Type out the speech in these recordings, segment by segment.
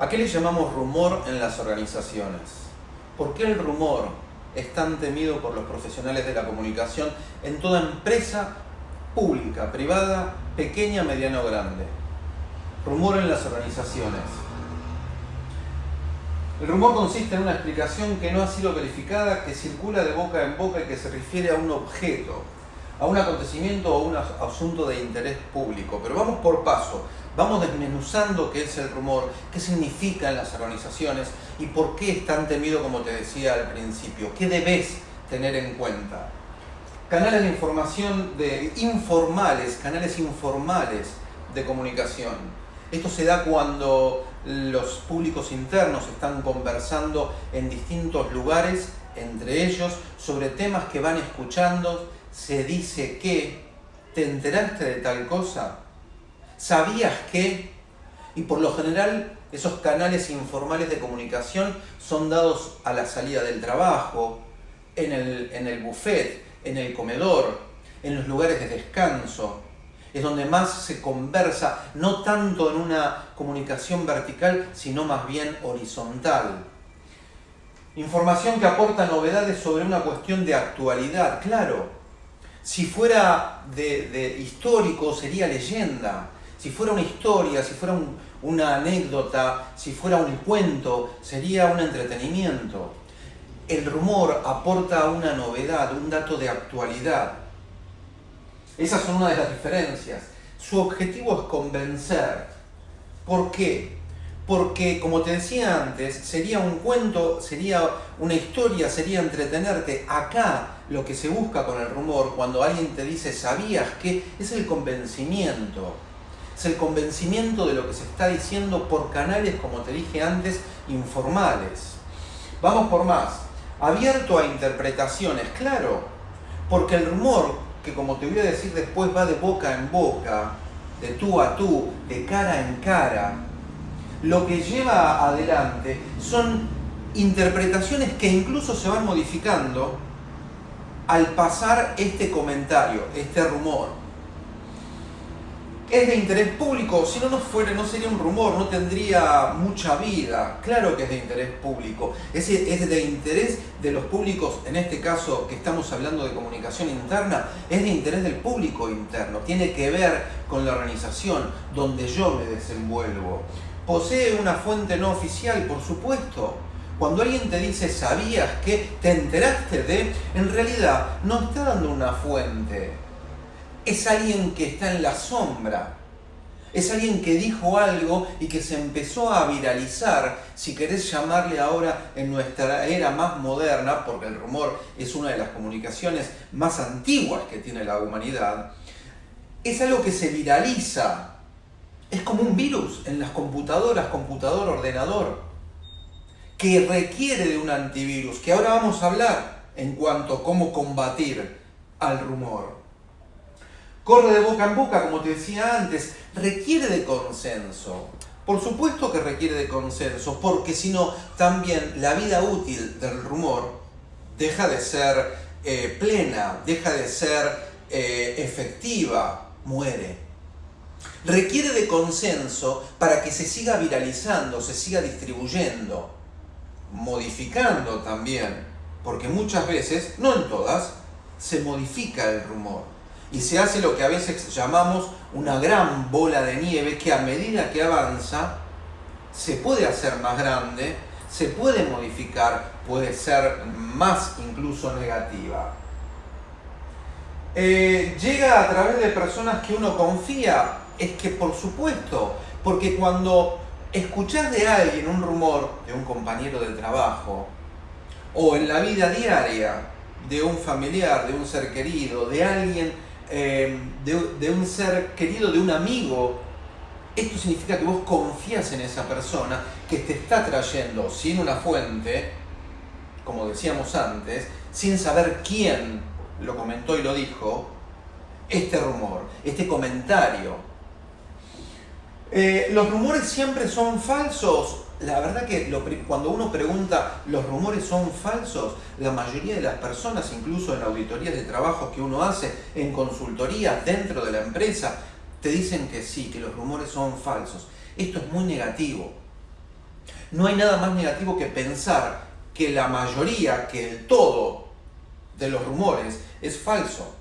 ¿A qué le llamamos rumor en las organizaciones? ¿Por qué el rumor es tan temido por los profesionales de la comunicación en toda empresa pública, privada, pequeña, mediana o grande? Rumor en las organizaciones. El rumor consiste en una explicación que no ha sido verificada, que circula de boca en boca y que se refiere a un objeto, a un acontecimiento o un asunto de interés público. Pero vamos por paso, vamos desmenuzando qué es el rumor, qué significa en las organizaciones y por qué es tan temido como te decía al principio. ¿Qué debes tener en cuenta? Canales de información de informales, canales informales de comunicación. Esto se da cuando los públicos internos están conversando en distintos lugares entre ellos sobre temas que van escuchando, se dice que, ¿te enteraste de tal cosa? ¿Sabías que? Y por lo general esos canales informales de comunicación son dados a la salida del trabajo, en el, en el buffet, en el comedor, en los lugares de descanso. Es donde más se conversa, no tanto en una comunicación vertical, sino más bien horizontal. Información que aporta novedades sobre una cuestión de actualidad, claro, si fuera de, histórico sería leyenda. Si fuera una historia, si fuera una anécdota, si fuera un cuento, sería un entretenimiento. El rumor aporta una novedad, un dato de actualidad. Esas son una de las diferencias. Su objetivo es convencer. ¿Por qué? Porque, como te decía antes, sería un cuento, sería una historia, sería entretenerte. Acá lo que se busca con el rumor, cuando alguien te dice, ¿sabías que? Es el convencimiento. Es el convencimiento de lo que se está diciendo por canales, como te dije antes, informales. Vamos por más. Abierto a interpretaciones, claro. Porque el rumor, que como te voy a decir después, va de boca en boca, de tú a tú, de cara en cara, lo que lleva adelante son interpretaciones que incluso se van modificando al pasar este comentario, este rumor. Es de interés público, si no, no fuera, no sería un rumor, no tendría mucha vida. Claro que es de interés público. Es, es de interés de los públicos, en este caso que estamos hablando de comunicación interna, es de interés del público interno. Tiene que ver con la organización donde yo me desenvuelvo. ¿Posee una fuente no oficial? Por supuesto cuando alguien te dice, ¿sabías que? ¿Te enteraste de? En realidad no está dando una fuente. Es alguien que está en la sombra. Es alguien que dijo algo y que se empezó a viralizar, si querés llamarle ahora en nuestra era más moderna, porque el rumor es una de las comunicaciones más antiguas que tiene la humanidad, es algo que se viraliza. Es como un virus en las computadoras, computador, ordenador que requiere de un antivirus, que ahora vamos a hablar en cuanto a cómo combatir al rumor. Corre de boca en boca, como te decía antes, requiere de consenso. Por supuesto que requiere de consenso, porque si no, también la vida útil del rumor deja de ser eh, plena, deja de ser eh, efectiva, muere. Requiere de consenso para que se siga viralizando, se siga distribuyendo modificando también, porque muchas veces, no en todas, se modifica el rumor y se hace lo que a veces llamamos una gran bola de nieve que a medida que avanza se puede hacer más grande, se puede modificar, puede ser más incluso negativa. Eh, llega a través de personas que uno confía, es que por supuesto, porque cuando escuchar de alguien un rumor de un compañero de trabajo o en la vida diaria de un familiar, de un ser querido, de alguien, eh, de, un ser querido, de un amigo, esto significa que vos confías en esa persona que te está trayendo sin una fuente, como decíamos antes, sin saber quién lo comentó y lo dijo, este rumor, este comentario eh, ¿Los rumores siempre son falsos? La verdad que cuando uno pregunta, ¿los rumores son falsos? La mayoría de las personas, incluso en auditorías de trabajo que uno hace, en consultoría dentro de la empresa, te dicen que sí, que los rumores son falsos. Esto es muy negativo. No hay nada más negativo que pensar que la mayoría, que el todo de los rumores es falso.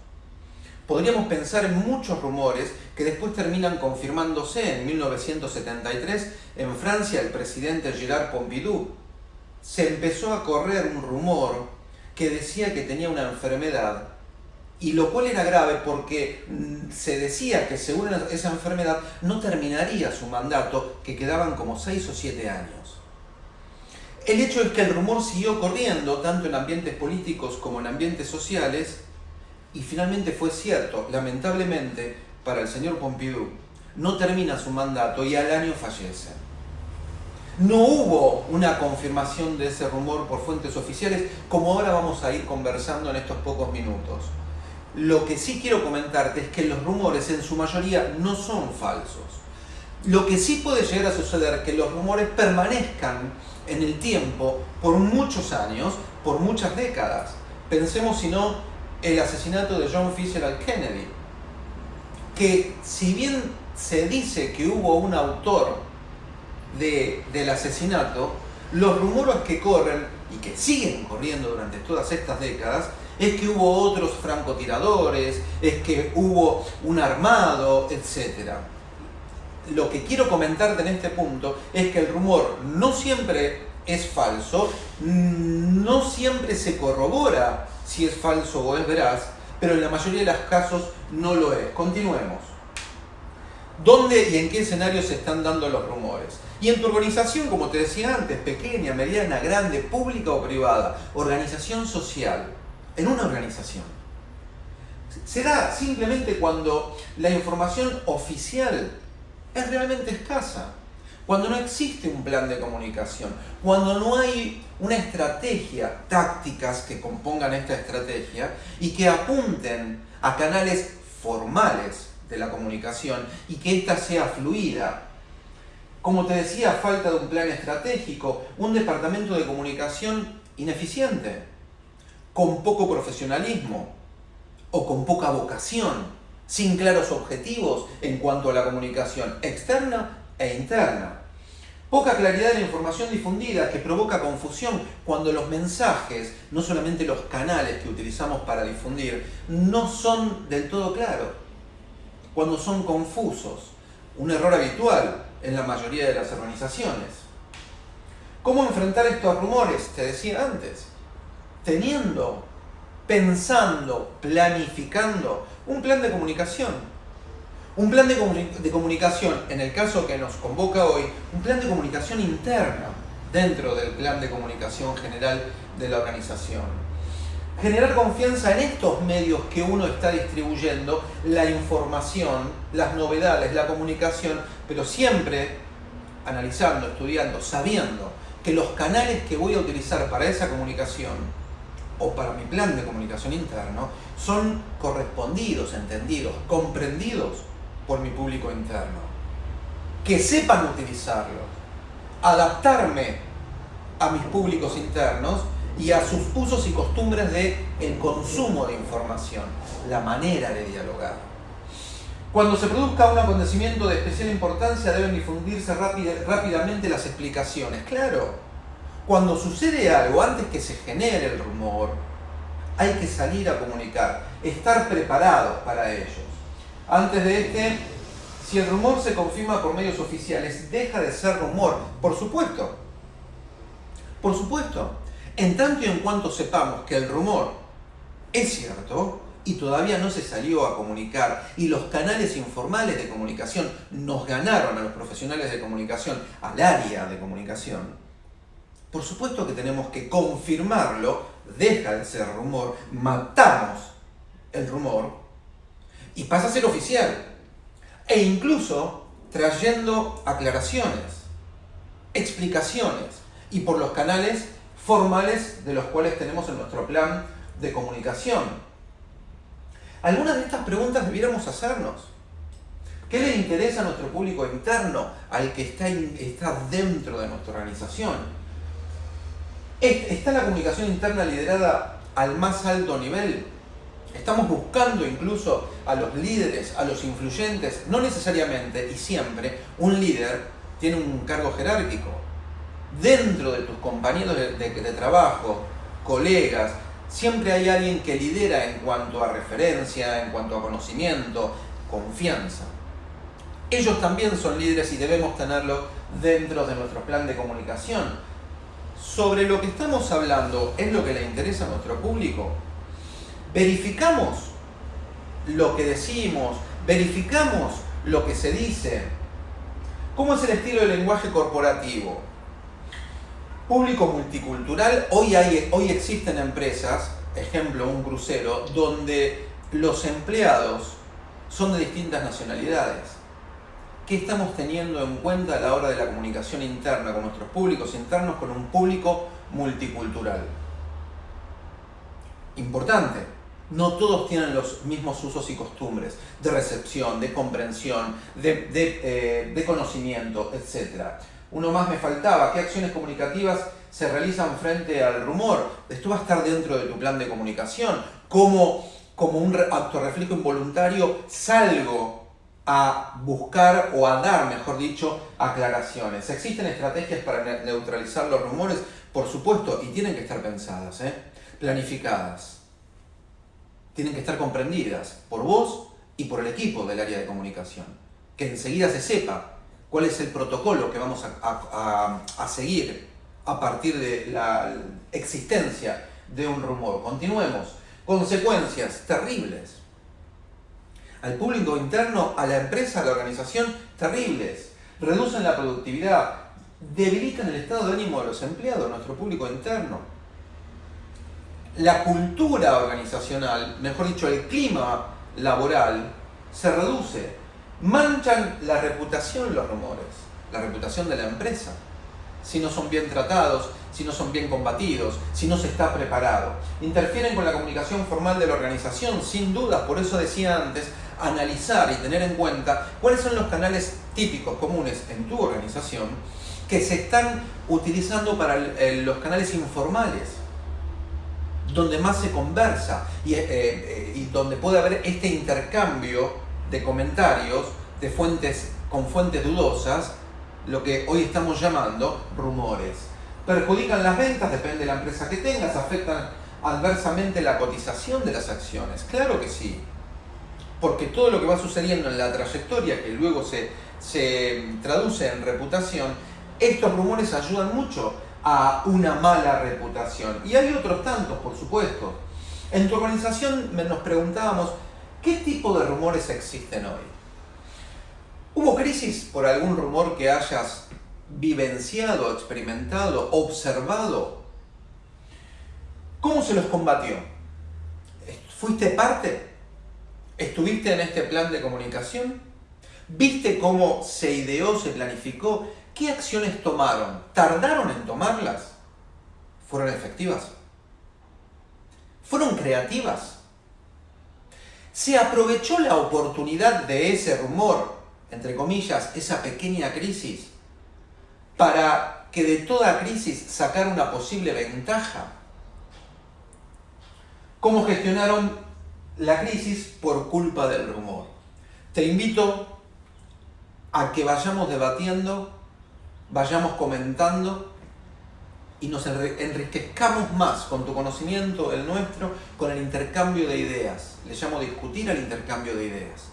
Podríamos pensar en muchos rumores que después terminan confirmándose. En 1973, en Francia, el presidente Gérard Pompidou se empezó a correr un rumor que decía que tenía una enfermedad y lo cual era grave porque mm, se decía que según esa enfermedad no terminaría su mandato, que quedaban como 6 o 7 años. El hecho es que el rumor siguió corriendo, tanto en ambientes políticos como en ambientes sociales, y finalmente fue cierto, lamentablemente, para el señor Pompidou, no termina su mandato y al año fallece. No hubo una confirmación de ese rumor por fuentes oficiales, como ahora vamos a ir conversando en estos pocos minutos. Lo que sí quiero comentarte es que los rumores en su mayoría no son falsos. Lo que sí puede llegar a suceder es que los rumores permanezcan en el tiempo por muchos años, por muchas décadas. Pensemos si no el asesinato de John Fitzgerald Kennedy, que si bien se dice que hubo un autor del asesinato, los rumores que corren y que siguen corriendo durante todas estas décadas es que hubo otros francotiradores, es que hubo un armado, etc. Lo que quiero comentarte en este punto es que el rumor no siempre es falso, no siempre se corrobora si es falso o es veraz, pero en la mayoría de los casos no lo es. Continuemos. ¿Dónde y en qué escenarios se están dando los rumores? Y en tu organización, como te decía antes, pequeña, mediana, grande, pública o privada, organización social, en una organización. Se da simplemente cuando la información oficial es realmente escasa, cuando no existe un plan de comunicación, cuando no hay una estrategia, tácticas que compongan esta estrategia y que apunten a canales formales de la comunicación y que ésta sea fluida. Como te decía, falta de un plan estratégico, un departamento de comunicación ineficiente, con poco profesionalismo o con poca vocación, sin claros objetivos en cuanto a la comunicación externa e interna. Poca claridad en la información difundida que provoca confusión cuando los mensajes, no solamente los canales que utilizamos para difundir, no son del todo claros, cuando son confusos, un error habitual en la mayoría de las organizaciones. ¿Cómo enfrentar estos rumores? Te decía antes, teniendo, pensando, planificando un plan de comunicación un plan de, comunicación, en el caso que nos convoca hoy, un plan de comunicación interna dentro del plan de comunicación general de la organización. Generar confianza en estos medios que uno está distribuyendo, la información, las novedades, la comunicación, pero siempre analizando, estudiando, sabiendo que los canales que voy a utilizar para esa comunicación o para mi plan de comunicación interno son correspondidos, entendidos, comprendidos por mi público interno. Que sepan utilizarlo. Adaptarme a mis públicos internos y a sus usos y costumbres de el consumo de información, la manera de dialogar. Cuando se produzca un acontecimiento de especial importancia deben difundirse rápidamente las explicaciones. Claro, cuando sucede algo, antes que se genere el rumor, hay que salir a comunicar, estar preparados para ello. Antes de este, si el rumor se confirma por medios oficiales, deja de ser rumor, por supuesto. Por supuesto. En tanto y en cuanto sepamos que el rumor es cierto y todavía no se salió a comunicar y los canales informales de comunicación nos ganaron a los profesionales de comunicación, al área de comunicación, por supuesto que tenemos que confirmarlo, deja de ser rumor, matamos el rumor y pasa a ser oficial. E incluso trayendo aclaraciones, explicaciones y por los canales formales de los cuales tenemos en nuestro plan de comunicación. Algunas de estas preguntas debiéramos hacernos. ¿Qué le interesa a nuestro público interno, al que está, está dentro de nuestra organización? ¿Está la comunicación interna liderada al más alto nivel? Estamos buscando incluso a los líderes, a los influyentes, no necesariamente y siempre un líder tiene un cargo jerárquico. dentro de tus compañeros de, trabajo, colegas, siempre hay alguien que lidera en cuanto a referencia, en cuanto a conocimiento, confianza. Ellos también son líderes y debemos tenerlo dentro de nuestro plan de comunicación. Sobre lo que estamos hablando, ¿es lo que le interesa a nuestro público? Verificamos lo que decimos, verificamos lo que se dice. ¿Cómo es el estilo de lenguaje corporativo? Público multicultural, hoy, hay, hoy existen empresas, ejemplo un crucero, donde los empleados son de distintas nacionalidades. ¿Qué estamos teniendo en cuenta a la hora de la comunicación interna con nuestros públicos internos, con un público multicultural? Importante, no todos tienen los mismos usos y costumbres de recepción, de comprensión, de, eh, conocimiento, etc. Uno más me faltaba, ¿qué acciones comunicativas se realizan frente al rumor? Esto va a estar dentro de tu plan de comunicación. ¿Cómo, como un acto reflejo involuntario, salgo a buscar o a dar, mejor dicho, aclaraciones. ¿Existen estrategias para neutralizar los rumores? Por supuesto, y tienen que estar pensadas, ¿eh? planificadas. Tienen que estar comprendidas por vos y por el equipo del área de comunicación. Que enseguida se sepa cuál es el protocolo que vamos a, a seguir a partir de la existencia de un rumor. Continuemos. Consecuencias terribles al público interno, a la empresa, a la organización, terribles. Reducen la productividad, debilitan el estado de ánimo de los empleados, nuestro público interno. La cultura organizacional, mejor dicho, el clima laboral, se reduce. Manchan la reputación los rumores, la reputación de la empresa. Si no son bien tratados, si no son bien combatidos, si no se está preparado. Interfieren con la comunicación formal de la organización, sin duda, por eso decía antes, analizar y tener en cuenta cuáles son los canales típicos, comunes en tu organización, que se están utilizando para los canales informales, donde más se conversa y, eh, eh, y donde puede haber este intercambio de comentarios de fuentes, con fuentes dudosas, lo que hoy estamos llamando rumores. Perjudican las ventas, depende de la empresa que tengas, afectan adversamente la cotización de las acciones. Claro que sí porque todo lo que va sucediendo en la trayectoria, que luego se, traduce en reputación, estos rumores ayudan mucho a una mala reputación. Y hay otros tantos, por supuesto. En tu organización nos preguntábamos, ¿qué tipo de rumores existen hoy? ¿Hubo crisis por algún rumor que hayas vivenciado, experimentado, observado? ¿Cómo se los combatió? ¿Fuiste parte? ¿Estuviste en este plan de comunicación? ¿Viste cómo se ideó, se planificó? ¿Qué acciones tomaron? ¿Tardaron en tomarlas? ¿Fueron efectivas? ¿Fueron creativas? ¿Se aprovechó la oportunidad de ese rumor, entre comillas, esa pequeña crisis, para que de toda crisis sacar una posible ventaja? ¿Cómo gestionaron la crisis por culpa del rumor. Te invito a que vayamos debatiendo, vayamos comentando y nos enriquezcamos más con tu conocimiento, el nuestro, con el intercambio de ideas. Le llamo discutir al intercambio de ideas.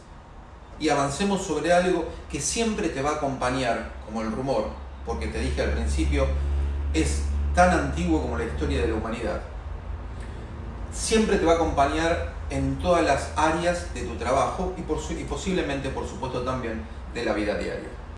Y avancemos sobre algo que siempre te va a acompañar, como el rumor, porque te dije al principio, es tan antiguo como la historia de la humanidad. Siempre te va a acompañar en todas las áreas de tu trabajo y, y posiblemente, por supuesto, también de la vida diaria.